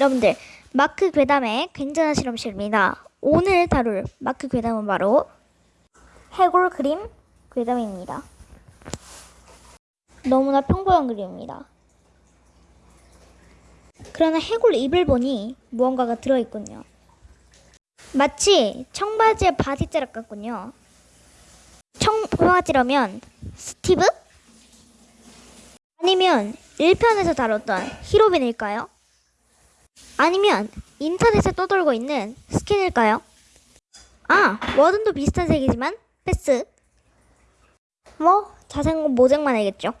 여러분들 마크 괴담의 굉장한 실험실입니다. 오늘 다룰 마크 괴담은 바로 해골 그림 괴담입니다. 너무나 평범한 그림입니다. 그러나 해골 입을 보니 무언가가 들어있군요. 마치 청바지의 바지자락 같군요. 청바지라면 스티브? 아니면 1편에서 다뤘던 히로빈일까요? 아니면 인터넷에 떠돌고 있는 스킨일까요? 아, 뭐든도 비슷한 색이지만 패스. 뭐 자생 모색만 알겠죠.